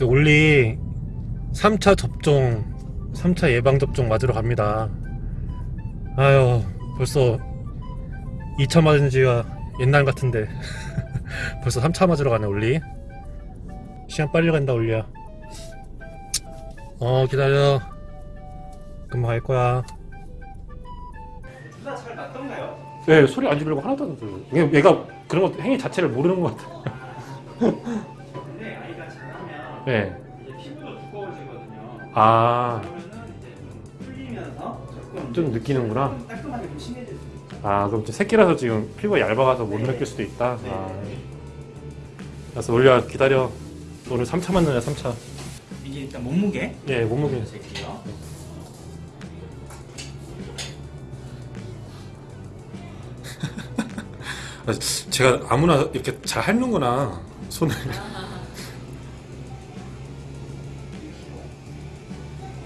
저 올리 3차 접종 3차 예방접종 맞으러 갑니다. 아유 벌써 2차 맞은 지가 옛날 같은데. 벌써 3차 맞으러 가네 올리. 시간 빨리 간다 올리야. 어 기다려. 금방 갈 거야. 주사 잘 맞던가요? 네 소리 안 지르고 하나도 안 들려. 얘- 얘가 그런 거 행위 자체를 모르는 것 같아 네. 이제 피부도 두꺼워지거든요. 아, 그러면은 이제 좀 풀리면서 조금 좀 느끼는구나. 좀 따끔하게 좀 심해질 수 있어요. 아, 그럼 좀 새끼라서 지금 피부가 얇아가서 못 느낄 수도 있다. 네. 아. 그래서 올려 기다려. 오늘 3차 맞느냐 3차. 이게 일단 몸무게 예, 몸무게. 재게요. 아, 제가 아무나 이렇게 잘 핥는구나 손을.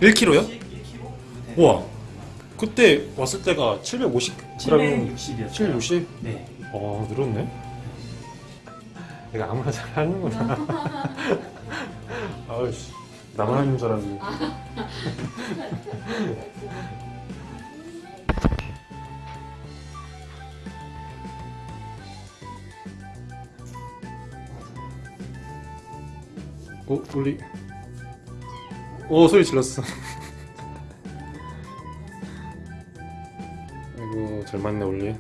1kg요? 1kg? 우와. 그때 왔을 때가 750g. 760이었어요. 760? 네. 어, 늘었네. 내가 아무나 잘 하는구나. 아우씨, 나만 하는 줄 알았는데. 어, 올리. 오, 소리 질렀어. 아이고, 잘 맞네, 올리.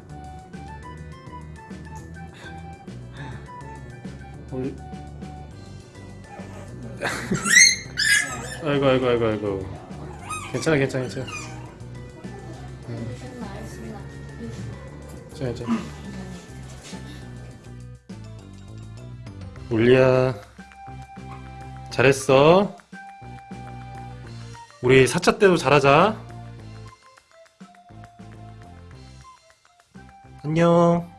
올리. 아이고, 아이고, 아이고, 아이고. 괜찮아, 괜찮아, 괜찮아. 신나 괜찮아, 괜찮아. 올리야. 잘했어. 우리 4차 때도 잘하자. 안녕.